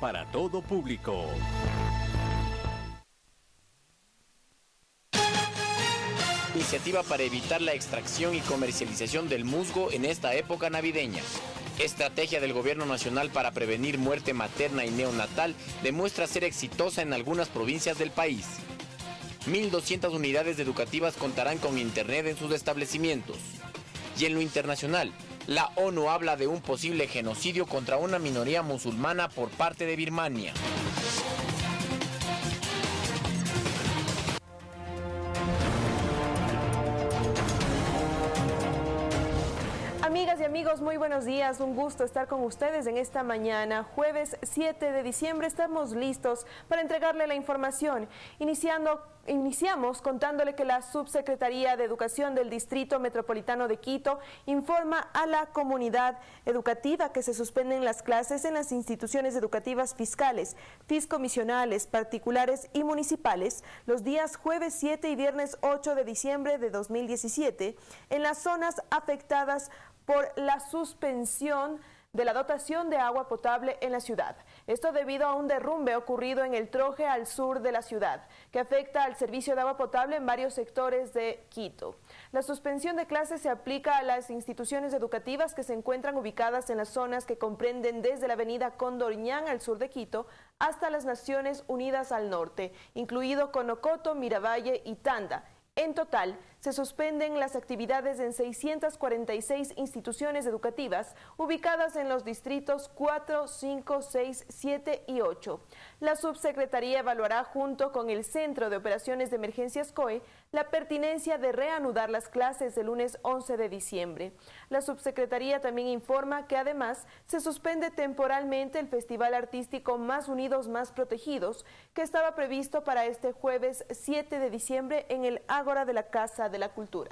para todo público. Iniciativa para evitar la extracción y comercialización del musgo en esta época navideña. Estrategia del Gobierno Nacional para prevenir muerte materna y neonatal demuestra ser exitosa en algunas provincias del país. 1.200 unidades educativas contarán con Internet en sus establecimientos. Y en lo internacional, la ONU habla de un posible genocidio contra una minoría musulmana por parte de Birmania. Y amigos, muy buenos días. Un gusto estar con ustedes en esta mañana, jueves 7 de diciembre. Estamos listos para entregarle la información. Iniciando, iniciamos contándole que la Subsecretaría de Educación del Distrito Metropolitano de Quito informa a la comunidad educativa que se suspenden las clases en las instituciones educativas fiscales, fiscomisionales, particulares y municipales los días jueves 7 y viernes 8 de diciembre de 2017 en las zonas afectadas la suspensión de la dotación de agua potable en la ciudad. Esto debido a un derrumbe ocurrido en el Troje al sur de la ciudad, que afecta al servicio de agua potable en varios sectores de Quito. La suspensión de clases se aplica a las instituciones educativas que se encuentran ubicadas en las zonas que comprenden desde la avenida Condorñán al sur de Quito hasta las Naciones Unidas al norte, incluido Conocoto, Miravalle y Tanda. En total, se suspenden las actividades en 646 instituciones educativas ubicadas en los distritos 4, 5, 6, 7 y 8. La subsecretaría evaluará junto con el Centro de Operaciones de Emergencias COE la pertinencia de reanudar las clases el lunes 11 de diciembre. La subsecretaría también informa que además se suspende temporalmente el Festival Artístico Más Unidos, Más Protegidos, que estaba previsto para este jueves 7 de diciembre en el Ágora de la Casa de la Cultura.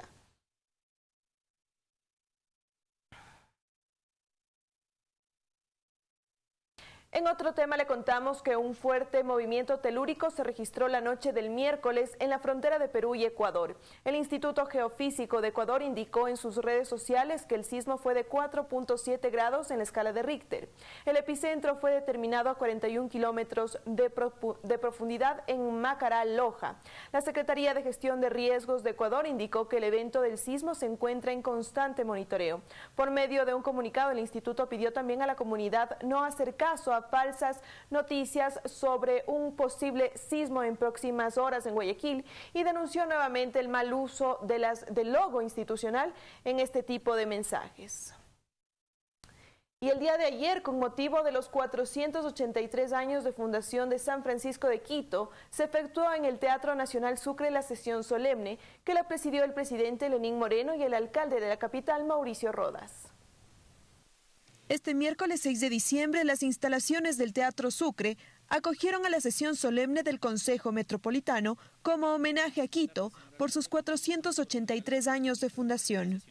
En otro tema le contamos que un fuerte movimiento telúrico se registró la noche del miércoles en la frontera de Perú y Ecuador. El Instituto Geofísico de Ecuador indicó en sus redes sociales que el sismo fue de 4.7 grados en la escala de Richter. El epicentro fue determinado a 41 kilómetros de, profundidad en Macará, Loja. La Secretaría de Gestión de Riesgos de Ecuador indicó que el evento del sismo se encuentra en constante monitoreo. Por medio de un comunicado, el instituto pidió también a la comunidad no hacer caso a falsas noticias sobre un posible sismo en próximas horas en Guayaquil y denunció nuevamente el mal uso de las, del logo institucional en este tipo de mensajes. Y el día de ayer, con motivo de los 483 años de fundación de San Francisco de Quito, se efectuó en el Teatro Nacional Sucre la sesión solemne que la presidió el presidente Lenín Moreno y el alcalde de la capital, Mauricio Rodas. Este miércoles 6 de diciembre, las instalaciones del Teatro Sucre acogieron a la sesión solemne del Consejo Metropolitano como homenaje a Quito por sus 483 años de fundación.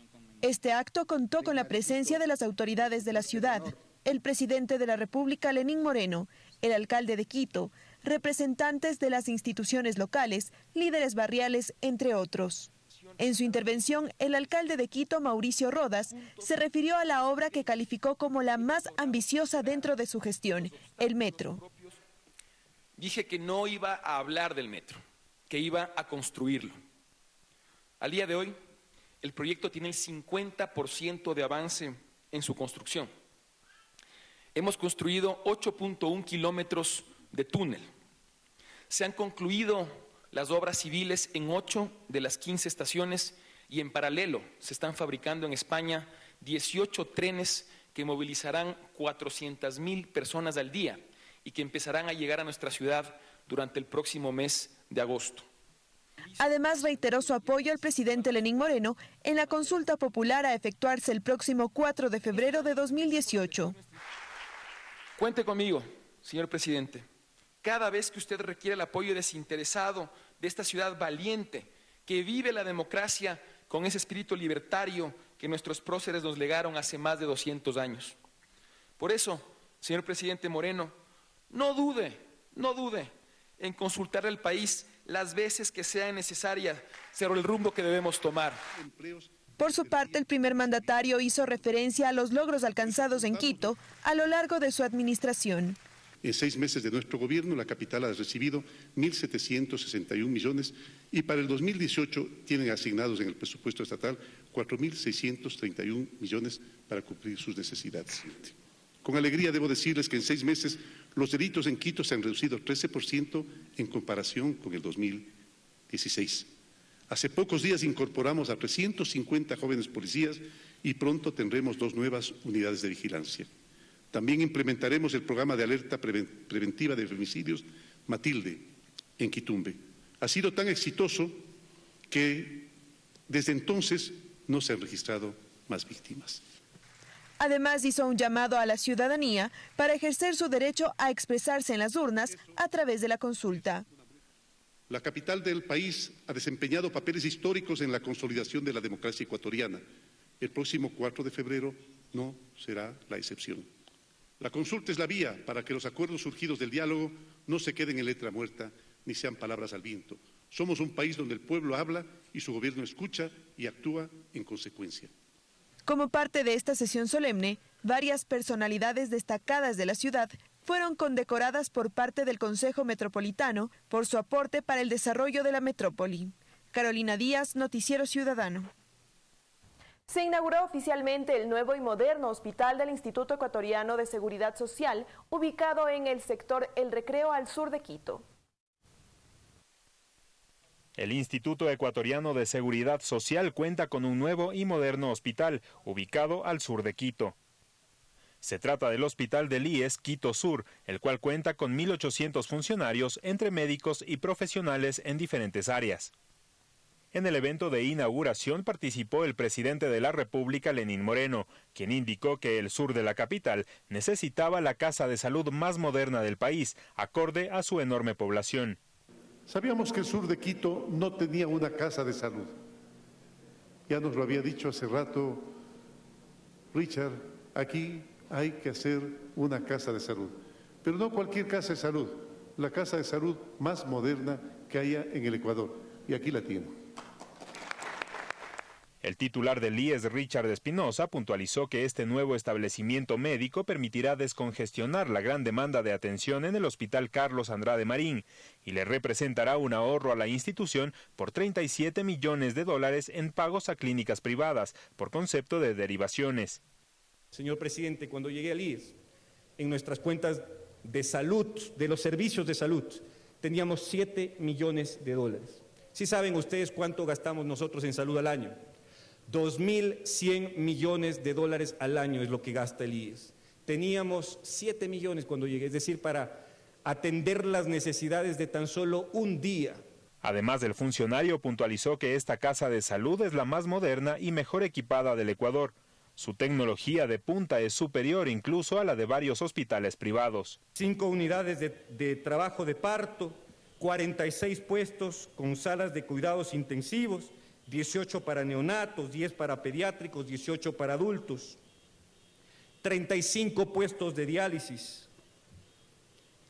Este acto contó con la presencia de las autoridades de la ciudad, el presidente de la República, Lenín Moreno, el alcalde de Quito, representantes de las instituciones locales, líderes barriales, entre otros. En su intervención, el alcalde de Quito, Mauricio Rodas, se refirió a la obra que calificó como la más ambiciosa dentro de su gestión, el metro. Dije que no iba a hablar del metro, que iba a construirlo. Al día de hoy, el proyecto tiene el 50% de avance en su construcción. Hemos construido 8.1 kilómetros de túnel. Se han concluido las obras civiles en ocho de las 15 estaciones y en paralelo se están fabricando en España 18 trenes que movilizarán 400 mil personas al día y que empezarán a llegar a nuestra ciudad durante el próximo mes de agosto. Además, reiteró su apoyo al presidente Lenín Moreno en la consulta popular a efectuarse el próximo 4 de febrero de 2018. Cuente conmigo, señor presidente cada vez que usted requiere el apoyo desinteresado de esta ciudad valiente, que vive la democracia con ese espíritu libertario que nuestros próceres nos legaron hace más de 200 años. Por eso, señor presidente Moreno, no dude, no dude en consultar al país las veces que sea necesaria sobre el rumbo que debemos tomar. Por su parte, el primer mandatario hizo referencia a los logros alcanzados en Quito a lo largo de su administración. En seis meses de nuestro gobierno, la capital ha recibido 1.761 millones y para el 2018 tienen asignados en el presupuesto estatal 4.631 millones para cumplir sus necesidades. Con alegría debo decirles que en seis meses los delitos en Quito se han reducido 13% en comparación con el 2016. Hace pocos días incorporamos a 350 jóvenes policías y pronto tendremos dos nuevas unidades de vigilancia. También implementaremos el programa de alerta preventiva de femicidios Matilde en Quitumbe. Ha sido tan exitoso que desde entonces no se han registrado más víctimas. Además, hizo un llamado a la ciudadanía para ejercer su derecho a expresarse en las urnas a través de la consulta. La capital del país ha desempeñado papeles históricos en la consolidación de la democracia ecuatoriana. El próximo 4 de febrero no será la excepción. La consulta es la vía para que los acuerdos surgidos del diálogo no se queden en letra muerta ni sean palabras al viento. Somos un país donde el pueblo habla y su gobierno escucha y actúa en consecuencia. Como parte de esta sesión solemne, varias personalidades destacadas de la ciudad fueron condecoradas por parte del Consejo Metropolitano por su aporte para el desarrollo de la metrópoli. Carolina Díaz, Noticiero Ciudadano. Se inauguró oficialmente el nuevo y moderno hospital del Instituto Ecuatoriano de Seguridad Social, ubicado en el sector El Recreo al sur de Quito. El Instituto Ecuatoriano de Seguridad Social cuenta con un nuevo y moderno hospital, ubicado al sur de Quito. Se trata del Hospital del IES Quito Sur, el cual cuenta con 1.800 funcionarios entre médicos y profesionales en diferentes áreas. En el evento de inauguración participó el presidente de la República, Lenín Moreno, quien indicó que el sur de la capital necesitaba la casa de salud más moderna del país, acorde a su enorme población. Sabíamos que el sur de Quito no tenía una casa de salud. Ya nos lo había dicho hace rato Richard, aquí hay que hacer una casa de salud. Pero no cualquier casa de salud, la casa de salud más moderna que haya en el Ecuador. Y aquí la tiene. El titular del IES, Richard Espinosa, puntualizó que este nuevo establecimiento médico permitirá descongestionar la gran demanda de atención en el Hospital Carlos Andrade Marín y le representará un ahorro a la institución por 37 millones de dólares en pagos a clínicas privadas por concepto de derivaciones. Señor presidente, cuando llegué al IES, en nuestras cuentas de salud, de los servicios de salud, teníamos 7 millones de dólares. ¿Sí saben ustedes cuánto gastamos nosotros en salud al año? 2.100 millones de dólares al año es lo que gasta el IES. Teníamos 7 millones cuando llegué, es decir, para atender las necesidades de tan solo un día. Además, el funcionario puntualizó que esta casa de salud es la más moderna y mejor equipada del Ecuador. Su tecnología de punta es superior incluso a la de varios hospitales privados. Cinco unidades de, de, trabajo de parto, 46 puestos con salas de cuidados intensivos, 18 para neonatos, 10 para pediátricos, 18 para adultos, 35 puestos de diálisis,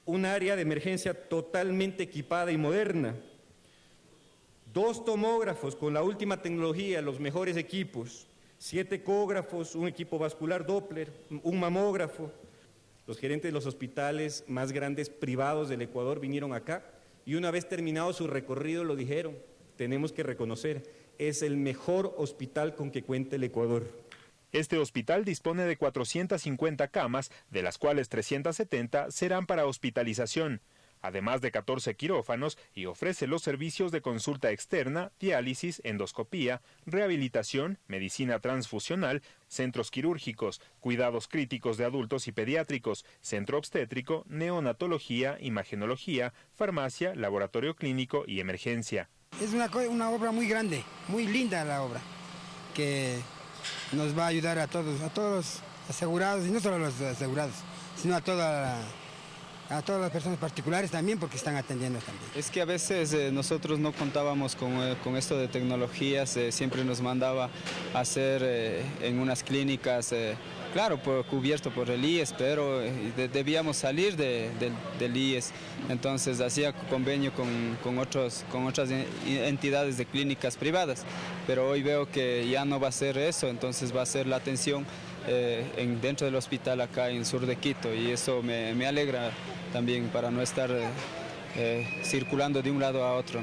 un área de emergencia totalmente equipada y moderna, dos tomógrafos con la última tecnología, los mejores equipos, siete ecógrafos, un equipo vascular Doppler, un mamógrafo. Los gerentes de los hospitales más grandes privados del Ecuador vinieron acá y una vez terminado su recorrido lo dijeron, tenemos que reconocer, es el mejor hospital con que cuenta el Ecuador. Este hospital dispone de 450 camas, de las cuales 370 serán para hospitalización además de 14 quirófanos, y ofrece los servicios de consulta externa, diálisis, endoscopía, rehabilitación, medicina transfusional, centros quirúrgicos, cuidados críticos de adultos y pediátricos, centro obstétrico, neonatología, imagenología, farmacia, laboratorio clínico y emergencia. Es una, una obra muy grande, muy linda la obra, que nos va a ayudar a todos, a todos los asegurados, y no solo a los asegurados, sino a toda a todas las personas particulares también porque están atendiendo también. Es que a veces eh, nosotros no contábamos con, eh, con, esto de tecnologías, eh, siempre nos mandaba a hacer en unas clínicas, claro, por, cubierto por el IES, pero de, debíamos salir de, de, del IES, entonces hacía convenio con, con, otros, con otras entidades de clínicas privadas, pero hoy veo que ya no va a ser eso, entonces va a ser la atención en, dentro del hospital acá en sur de Quito. Y eso me, alegra también para no estar circulando de un lado a otro.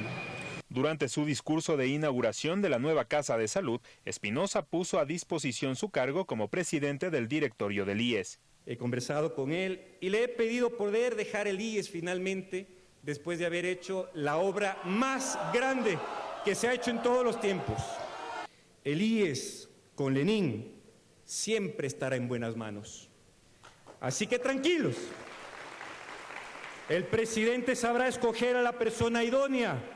Durante su discurso de inauguración de la nueva Casa de Salud, Espinosa puso a disposición su cargo como presidente del directorio del IES. He conversado con él y le he pedido poder dejar el IES finalmente después de haber hecho la obra más grande que se ha hecho en todos los tiempos. El IES con Lenin siempre estará en buenas manos. Así que tranquilos. El presidente sabrá escoger a la persona idónea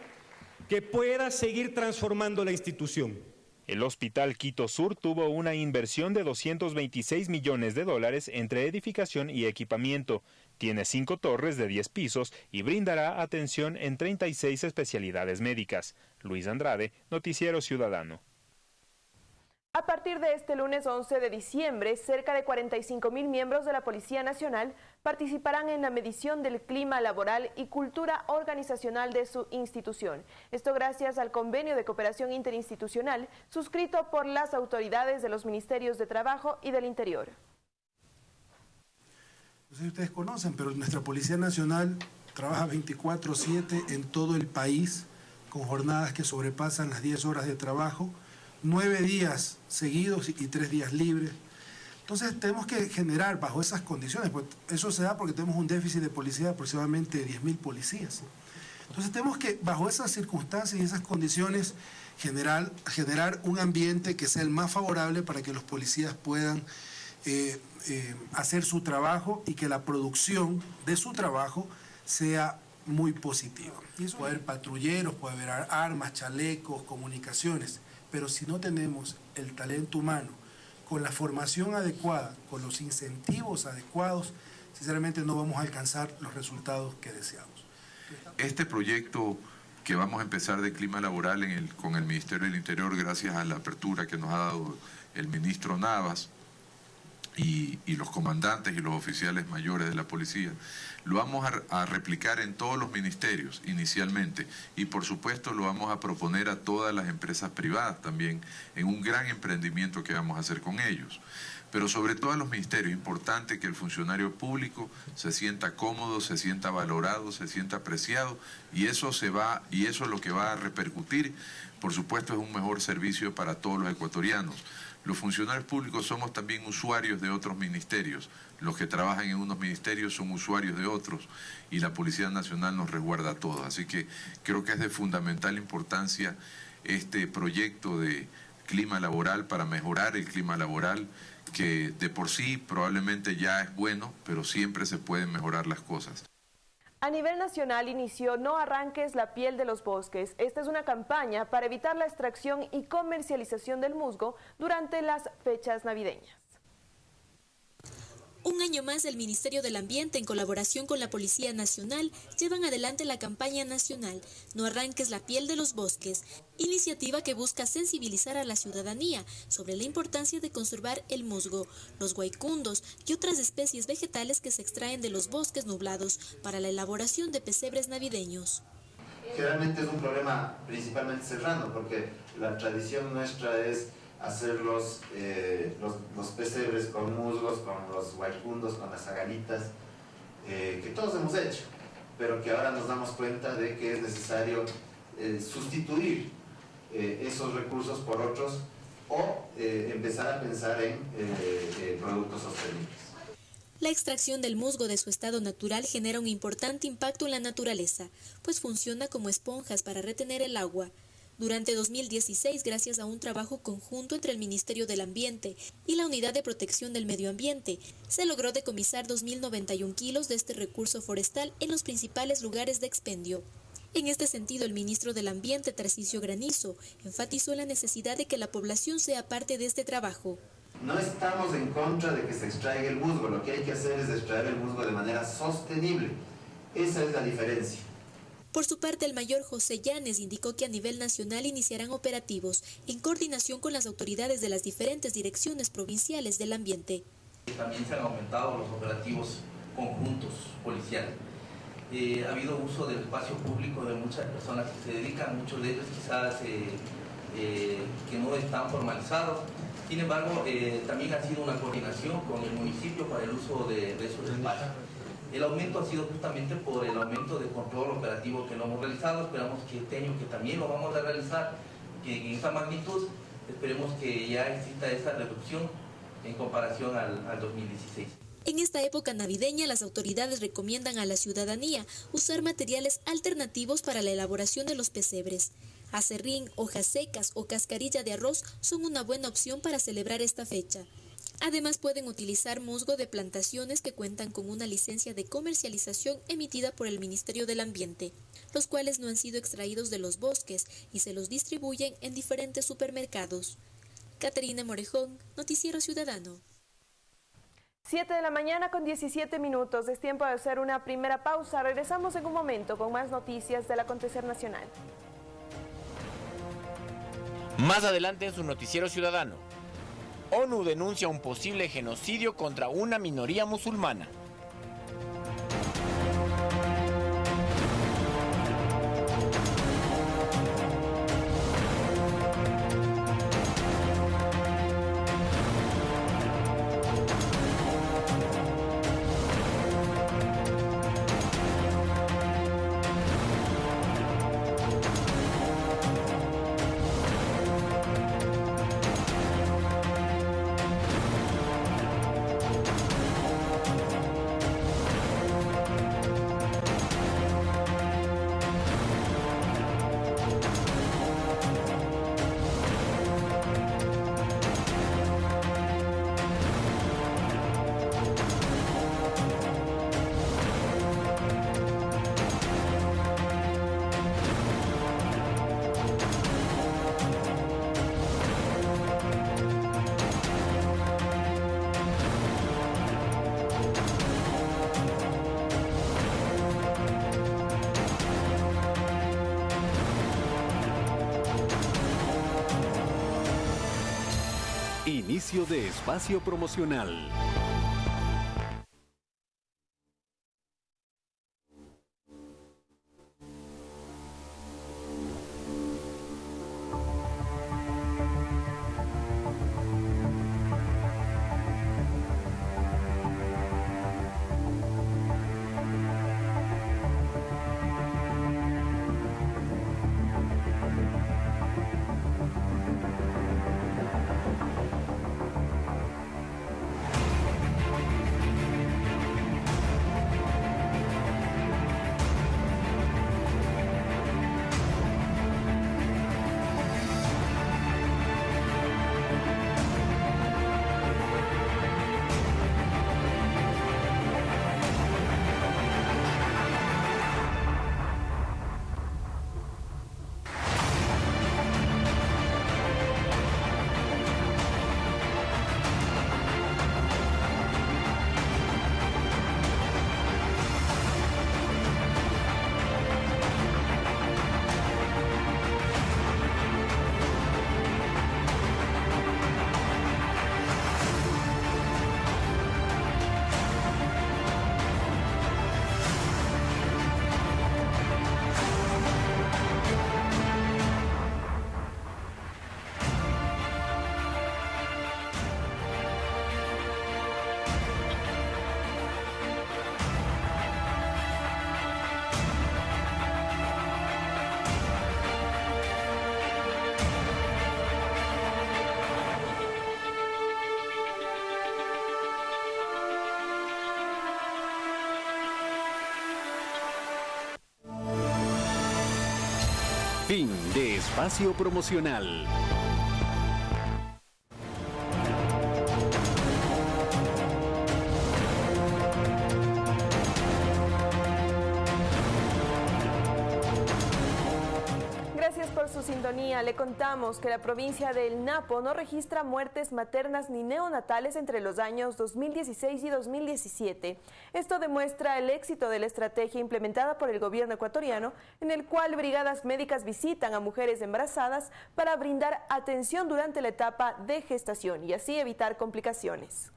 que pueda seguir transformando la institución. El Hospital Quito Sur tuvo una inversión de 226 millones de dólares entre edificación y equipamiento. Tiene cinco torres de 10 pisos y brindará atención en 36 especialidades médicas. Luis Andrade, Noticiero Ciudadano. A partir de este lunes 11 de diciembre, cerca de 45 mil miembros de la Policía Nacional participarán en la medición del clima laboral y cultura organizacional de su institución. Esto gracias al convenio de cooperación interinstitucional suscrito por las autoridades de los Ministerios de Trabajo y del Interior. No sé si ustedes conocen, pero nuestra Policía Nacional trabaja 24-7 en todo el país con jornadas que sobrepasan las 10 horas de trabajo nueve días seguidos y tres días libres. Entonces tenemos que generar bajo esas condiciones, pues eso se da porque tenemos un déficit de policía de aproximadamente 10.000 policías. Entonces tenemos que bajo esas circunstancias y esas condiciones generar, generar un ambiente que sea el más favorable para que los policías puedan eh, eh, hacer su trabajo y que la producción de su trabajo sea muy positiva. Puede haber patrulleros, puede haber armas, chalecos, comunicaciones pero si no tenemos el talento humano con la formación adecuada, con los incentivos adecuados, sinceramente no vamos a alcanzar los resultados que deseamos. Este proyecto que vamos a empezar de clima laboral con el Ministerio del Interior, gracias a la apertura que nos ha dado el ministro Navas, y, los comandantes y los oficiales mayores de la policía. Lo vamos a, replicar en todos los ministerios inicialmente y por supuesto lo vamos a proponer a todas las empresas privadas también en un gran emprendimiento que vamos a hacer con ellos. Pero sobre todo a los ministerios, importante que el funcionario público se sienta cómodo, se sienta valorado, se sienta apreciado y eso se va y eso es lo que va a repercutir, por supuesto es un mejor servicio para todos los ecuatorianos. Los funcionarios públicos somos también usuarios de otros ministerios. Los que trabajan en unos ministerios son usuarios de otros y la Policía Nacional nos resguarda a todos. Así que creo que es de fundamental importancia este proyecto de clima laboral para mejorar el clima laboral que de por sí probablemente ya es bueno, pero siempre se pueden mejorar las cosas. A nivel nacional inició No arranques la piel de los bosques. Esta es una campaña para evitar la extracción y comercialización del musgo durante las fechas navideñas. Un año más, el Ministerio del Ambiente, en colaboración con la Policía Nacional, llevan adelante la campaña nacional No arranques la piel de los bosques, iniciativa que busca sensibilizar a la ciudadanía sobre la importancia de conservar el musgo, los guaycundos y otras especies vegetales que se extraen de los bosques nublados para la elaboración de pesebres navideños. Generalmente es un problema principalmente serrano, porque la tradición nuestra es hacer los, eh, los, pesebres con musgos, con los guaycundos, con las agalitas, eh, que todos hemos hecho, pero que ahora nos damos cuenta de que es necesario eh, sustituir esos recursos por otros o empezar a pensar en productos sostenibles. La extracción del musgo de su estado natural genera un importante impacto en la naturaleza, pues funciona como esponjas para retener el agua, durante 2016, gracias a un trabajo conjunto entre el Ministerio del Ambiente y la Unidad de Protección del Medio Ambiente, se logró decomisar 2.091 kilos de este recurso forestal en los principales lugares de expendio. En este sentido, el ministro del Ambiente, Tarcisio Granizo, enfatizó la necesidad de que la población sea parte de este trabajo. No estamos en contra de que se extraiga el musgo, lo que hay que hacer es extraer el musgo de manera sostenible. Esa es la diferencia. Por su parte, el mayor José Llanes indicó que a nivel nacional iniciarán operativos en coordinación con las autoridades de las diferentes direcciones provinciales del ambiente. También se han aumentado los operativos conjuntos policiales. Eh, ha habido uso del espacio público de muchas personas que se dedican, muchos de ellos quizás eh, eh, que no están formalizados. Sin embargo, eh, también ha sido una coordinación con el municipio para el uso de, esos espacios. El aumento ha sido justamente por el aumento de control operativo que hemos realizado. Esperamos que este año que también lo vamos a realizar, que en esa magnitud, esperemos que ya exista esa reducción en comparación al, al 2016. En esta época navideña, las autoridades recomiendan a la ciudadanía usar materiales alternativos para la elaboración de los pesebres. Acerrín, hojas secas o cascarilla de arroz son una buena opción para celebrar esta fecha. Además pueden utilizar musgo de plantaciones que cuentan con una licencia de comercialización emitida por el Ministerio del Ambiente, los cuales no han sido extraídos de los bosques y se los distribuyen en diferentes supermercados. Caterina Morejón, Noticiero Ciudadano. 7 de la mañana con 17 minutos. Es tiempo de hacer una primera pausa. Regresamos en un momento con más noticias del acontecer nacional. Más adelante en su noticiero ciudadano. ONU denuncia un posible genocidio contra una minoría musulmana. Inicio de espacio promocional. Espacio promocional. Le contamos que la provincia del Napo no registra muertes maternas ni neonatales entre los años 2016 y 2017. Esto demuestra el éxito de la estrategia implementada por el gobierno ecuatoriano, en el cual brigadas médicas visitan a mujeres embarazadas para brindar atención durante la etapa de gestación y así evitar complicaciones.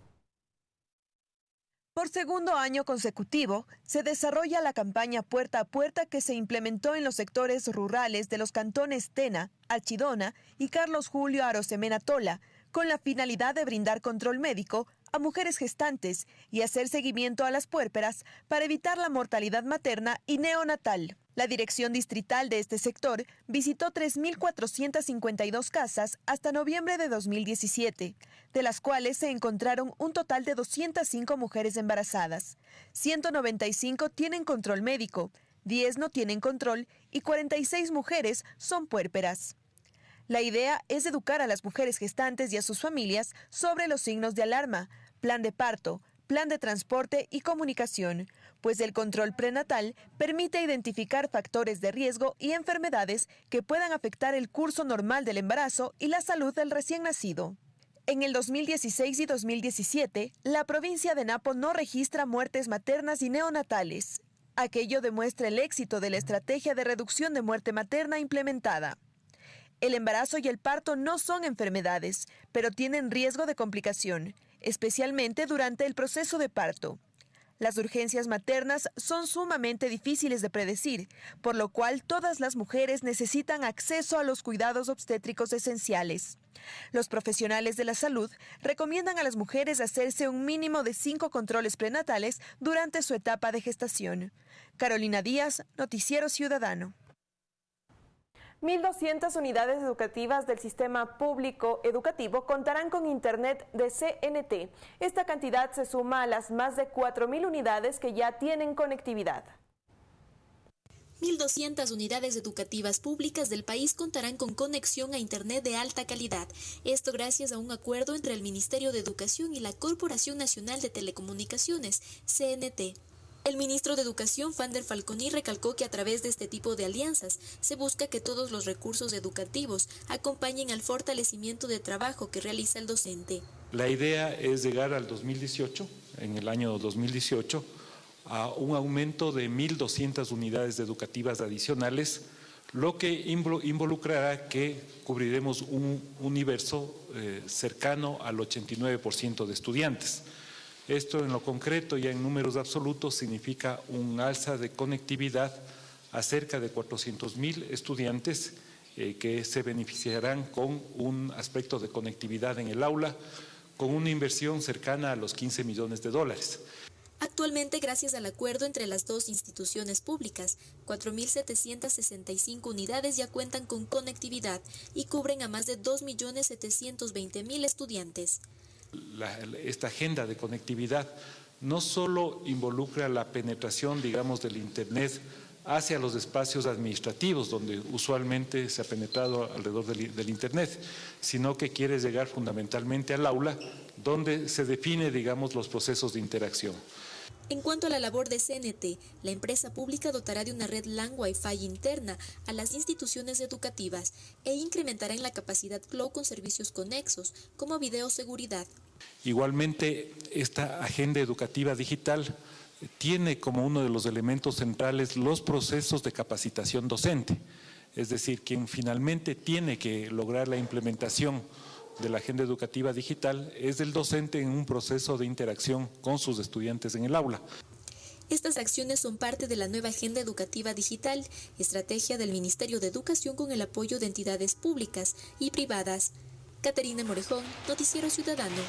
Por segundo año consecutivo, se desarrolla la campaña Puerta a Puerta que se implementó en los sectores rurales de los cantones Tena, Alchidona y Carlos Julio Arosemena Tola, con la finalidad de brindar control médico a mujeres gestantes y hacer seguimiento a las puérperas para evitar la mortalidad materna y neonatal. La dirección distrital de este sector visitó 3.452 casas hasta noviembre de 2017, de las cuales se encontraron un total de 205 mujeres embarazadas. 195 tienen control médico, 10 no tienen control y 46 mujeres son puérperas. La idea es educar a las mujeres gestantes y a sus familias sobre los signos de alarma, plan de parto, plan de transporte y comunicación, pues el control prenatal permite identificar factores de riesgo y enfermedades que puedan afectar el curso normal del embarazo y la salud del recién nacido. En el 2016 y 2017, la provincia de Napo no registra muertes maternas y neonatales. Aquello demuestra el éxito de la estrategia de reducción de muerte materna implementada. El embarazo y el parto no son enfermedades, pero tienen riesgo de complicación especialmente durante el proceso de parto. Las urgencias maternas son sumamente difíciles de predecir, por lo cual todas las mujeres necesitan acceso a los cuidados obstétricos esenciales. Los profesionales de la salud recomiendan a las mujeres hacerse un mínimo de cinco controles prenatales durante su etapa de gestación. Carolina Díaz, Noticiero Ciudadano. 1.200 unidades educativas del sistema público educativo contarán con Internet de CNT. Esta cantidad se suma a las más de 4.000 unidades que ya tienen conectividad. 1.200 unidades educativas públicas del país contarán con conexión a Internet de alta calidad. Esto gracias a un acuerdo entre el Ministerio de Educación y la Corporación Nacional de Telecomunicaciones, CNT. El ministro de Educación, Fander Falconi, recalcó que a través de este tipo de alianzas se busca que todos los recursos educativos acompañen al fortalecimiento de trabajo que realiza el docente. La idea es llegar al 2018, en el año 2018, a un aumento de 1.200 unidades educativas adicionales, lo que involucrará que cubriremos un universo eh, cercano al 89% de estudiantes. Esto en lo concreto y en números absolutos significa un alza de conectividad a cerca de 400 mil estudiantes eh, que se beneficiarán con un aspecto de conectividad en el aula, con una inversión cercana a los 15 millones de dólares. Actualmente, gracias al acuerdo entre las dos instituciones públicas, 4.765 unidades ya cuentan con conectividad y cubren a más de 2.720.000 estudiantes esta agenda de conectividad no solo involucra la penetración, digamos, del Internet hacia los espacios administrativos donde usualmente se ha penetrado alrededor del, del, Internet, sino que quiere llegar fundamentalmente al aula donde se define, digamos, los procesos de interacción. En cuanto a la labor de CNT, la empresa pública dotará de una red LAN Wi-Fi interna a las instituciones educativas e incrementará en la capacidad Flow con servicios conexos, como videoseguridad. Igualmente, esta agenda educativa digital tiene como uno de los elementos centrales los procesos de capacitación docente, es decir, quien finalmente tiene que lograr la implementación de la agenda educativa digital es el docente en un proceso de interacción con sus estudiantes en el aula. Estas acciones son parte de la nueva Agenda Educativa Digital, estrategia del Ministerio de Educación con el apoyo de entidades públicas y privadas. Caterina Morejón, Noticiero Ciudadano.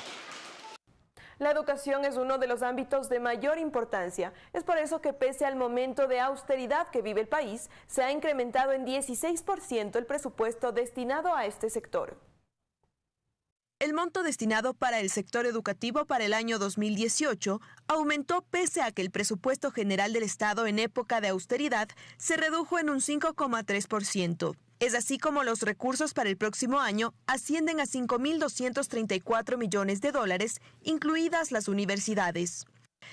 La educación es uno de los ámbitos de mayor importancia. Es por eso que pese al momento de austeridad que vive el país, se ha incrementado en 16% el presupuesto destinado a este sector. El monto destinado para el sector educativo para el año 2018 aumentó pese a que el presupuesto general del Estado en época de austeridad se redujo en un 5,3%. Es así como los recursos para el próximo año ascienden a 5.234 millones de dólares, incluidas las universidades.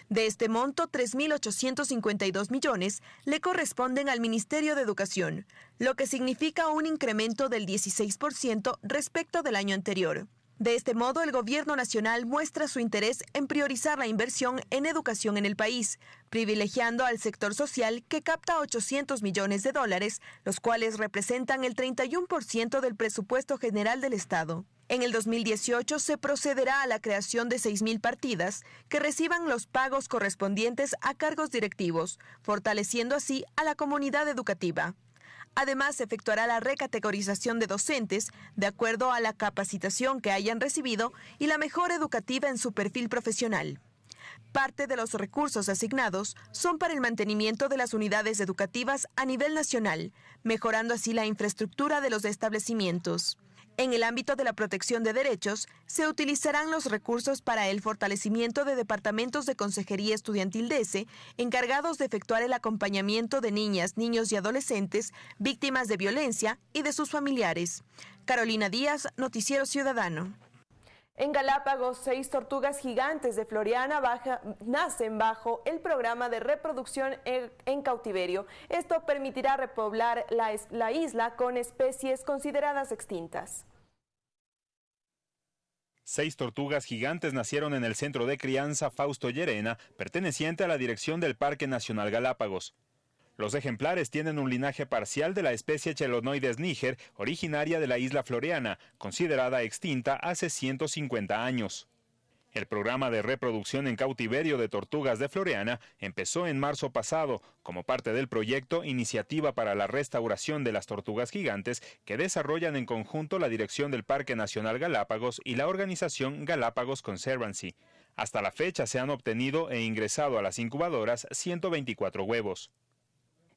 De este monto, 3.852 millones le corresponden al Ministerio de Educación, lo que significa un incremento del 16% respecto del año anterior. De este modo, el Gobierno Nacional muestra su interés en priorizar la inversión en educación en el país, privilegiando al sector social que capta 800 millones de dólares, los cuales representan el 31% del presupuesto general del Estado. En el 2018 se procederá a la creación de 6.000 partidas que reciban los pagos correspondientes a cargos directivos, fortaleciendo así a la comunidad educativa. Además, se efectuará la recategorización de docentes de acuerdo a la capacitación que hayan recibido y la mejora educativa en su perfil profesional. Parte de los recursos asignados son para el mantenimiento de las unidades educativas a nivel nacional, mejorando así la infraestructura de los establecimientos. En el ámbito de la protección de derechos, se utilizarán los recursos para el fortalecimiento de departamentos de Consejería Estudiantil DESE, encargados de efectuar el acompañamiento de niñas, niños y adolescentes víctimas de violencia y de sus familiares. Carolina Díaz, Noticiero Ciudadano. En Galápagos, seis tortugas gigantes de Floriana nacen bajo el programa de reproducción en, cautiverio. Esto permitirá repoblar la isla con especies consideradas extintas. Seis tortugas gigantes nacieron en el centro de crianza Fausto Llerena, perteneciente a la dirección del Parque Nacional Galápagos. Los ejemplares tienen un linaje parcial de la especie Chelonoides niger, originaria de la isla Floreana, considerada extinta hace 150 años. El programa de reproducción en cautiverio de tortugas de Floreana empezó en marzo pasado como parte del proyecto Iniciativa para la Restauración de las Tortugas Gigantes que desarrollan en conjunto la Dirección del Parque Nacional Galápagos y la organización Galápagos Conservancy. Hasta la fecha se han obtenido e ingresado a las incubadoras 124 huevos.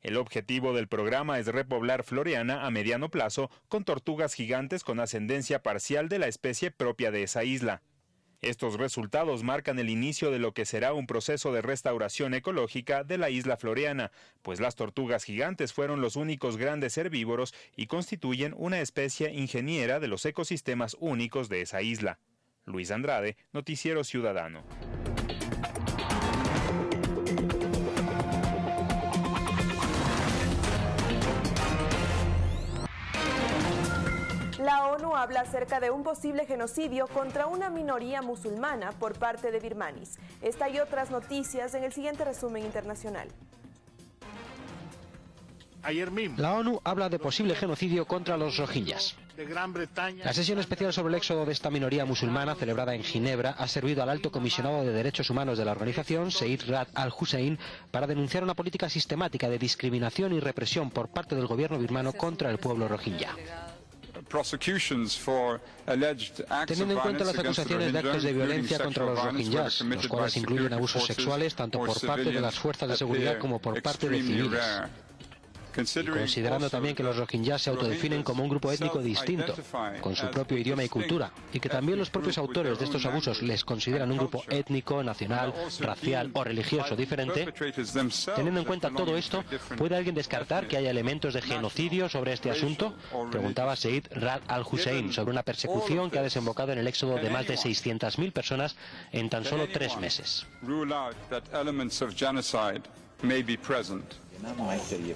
El objetivo del programa es repoblar Floreana a mediano plazo con tortugas gigantes con ascendencia parcial de la especie propia de esa isla. Estos resultados marcan el inicio de lo que será un proceso de restauración ecológica de la isla floreana, pues las tortugas gigantes fueron los únicos grandes herbívoros y constituyen una especie ingeniera de los ecosistemas únicos de esa isla. Luis Andrade, Noticiero Ciudadano. La ONU habla acerca de un posible genocidio contra una minoría musulmana por parte de birmanis. Esta y otras noticias en el siguiente resumen internacional. Ayer mismo. La ONU habla de posible genocidio contra los rohingyas. La sesión especial sobre el éxodo de esta minoría musulmana, celebrada en Ginebra, ha servido al alto comisionado de derechos humanos de la organización, Seid Rad al-Hussein, para denunciar una política sistemática de discriminación y represión por parte del gobierno birmano contra el pueblo rohingya. Teniendo en cuenta las acusaciones de actos de violencia contra los rohingyas, los cuales incluyen abusos sexuales tanto por parte de las fuerzas de seguridad como por parte de civiles considerando también que los rohingyas se autodefinen como un grupo étnico distinto, con su propio idioma y cultura, y que también los propios autores de estos abusos les consideran un grupo étnico, nacional, racial o religioso diferente, teniendo en cuenta todo esto, ¿puede alguien descartar que haya elementos de genocidio sobre este asunto? Preguntaba Said Rad al-Hussein sobre una persecución que ha desembocado en el éxodo de más de 600.000 personas en tan solo tres meses.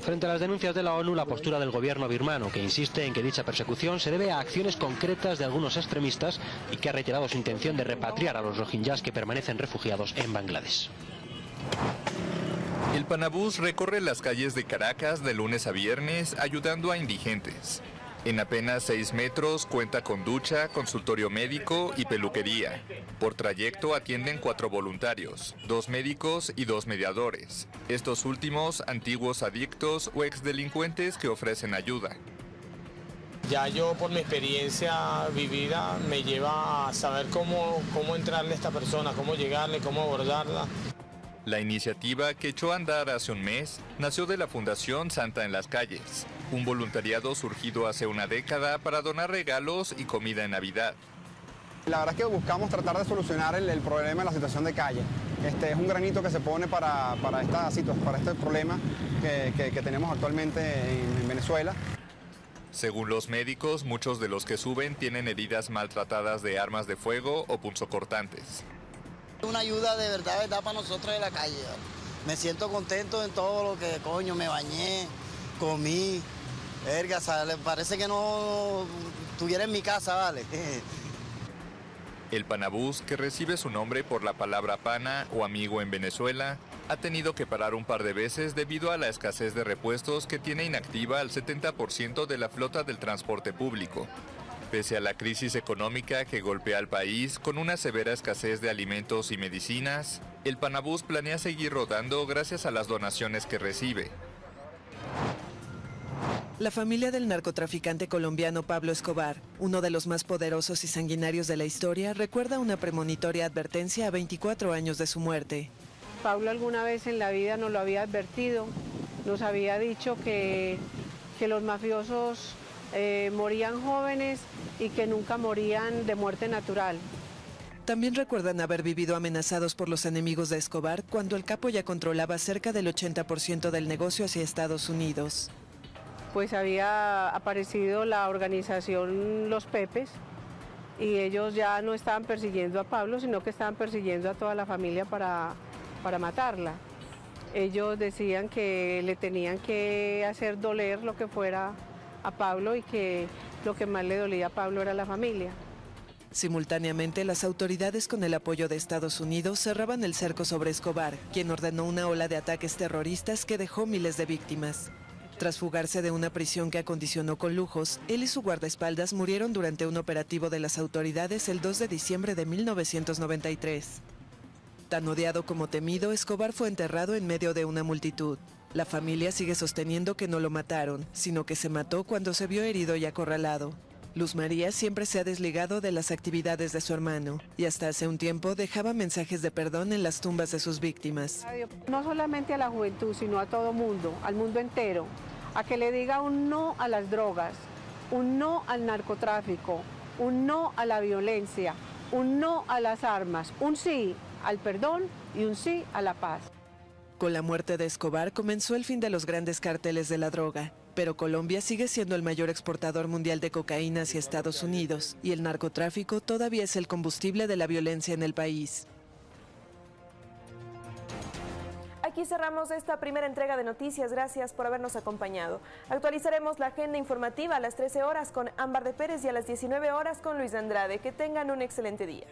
Frente a las denuncias de la ONU, la postura del gobierno birmano, que insiste en que dicha persecución se debe a acciones concretas de algunos extremistas y que ha reiterado su intención de repatriar a los rohingyas que permanecen refugiados en Bangladesh. El Panabús recorre las calles de Caracas de lunes a viernes ayudando a indigentes. En apenas 6 metros cuenta con ducha, consultorio médico y peluquería. Por trayecto atienden cuatro voluntarios, dos médicos y dos mediadores. Estos últimos antiguos adictos o exdelincuentes que ofrecen ayuda. Ya yo por mi experiencia vivida me lleva a saber cómo, cómo entrarle a esta persona, cómo llegarle, cómo abordarla. La iniciativa que echó a andar hace un mes nació de la Fundación Santa en las Calles, un voluntariado surgido hace una década para donar regalos y comida en Navidad. La verdad es que buscamos tratar de solucionar el, problema de la situación de calle. Este es un granito que se pone para, para, esta, para este problema que, tenemos actualmente en Venezuela. Según los médicos, muchos de los que suben tienen heridas maltratadas de armas de fuego o punzocortantes. Una ayuda de verdad, para nosotros de la calle. Me siento contento en todo lo que, coño, me bañé, comí. Verga, parece que no estuviera en mi casa, ¿vale? El Panabús, que recibe su nombre por la palabra pana o amigo en Venezuela, ha tenido que parar un par de veces debido a la escasez de repuestos que tiene inactiva al 70% de la flota del transporte público. Pese a la crisis económica que golpea al país con una severa escasez de alimentos y medicinas, el Panabús planea seguir rodando gracias a las donaciones que recibe. La familia del narcotraficante colombiano Pablo Escobar, uno de los más poderosos y sanguinarios de la historia, recuerda una premonitoria advertencia a 24 años de su muerte. Pablo alguna vez en la vida nos lo había advertido, nos había dicho que, que los mafiosos eh, morían jóvenes y que nunca morían de muerte natural. También recuerdan haber vivido amenazados por los enemigos de Escobar cuando el capo ya controlaba cerca del 80% del negocio hacia Estados Unidos. Pues había aparecido la organización Los Pepes y ellos ya no estaban persiguiendo a Pablo, sino que estaban persiguiendo a toda la familia para, para matarla. Ellos decían que le tenían que hacer doler lo que fuera a Pablo y que lo que más le dolía a Pablo era la familia. Simultáneamente, las autoridades con el apoyo de Estados Unidos cerraban el cerco sobre Escobar, quien ordenó una ola de ataques terroristas que dejó miles de víctimas. Tras fugarse de una prisión que acondicionó con lujos, él y su guardaespaldas murieron durante un operativo de las autoridades el 2 de diciembre de 1993. Tan odiado como temido, Escobar fue enterrado en medio de una multitud. La familia sigue sosteniendo que no lo mataron, sino que se mató cuando se vio herido y acorralado. Luz María siempre se ha desligado de las actividades de su hermano y hasta hace un tiempo dejaba mensajes de perdón en las tumbas de sus víctimas. No solamente a la juventud, sino a todo mundo, al mundo entero, a que le diga un no a las drogas, un no al narcotráfico, un no a la violencia, un no a las armas, un sí al perdón y un sí a la paz. Con la muerte de Escobar comenzó el fin de los grandes carteles de la droga, pero Colombia sigue siendo el mayor exportador mundial de cocaína hacia Estados Unidos y el narcotráfico todavía es el combustible de la violencia en el país. Aquí cerramos esta primera entrega de noticias. Gracias por habernos acompañado. Actualizaremos la agenda informativa a las 13 horas con Ámbar de Pérez y a las 19 horas con Luis Andrade. Que tengan un excelente día.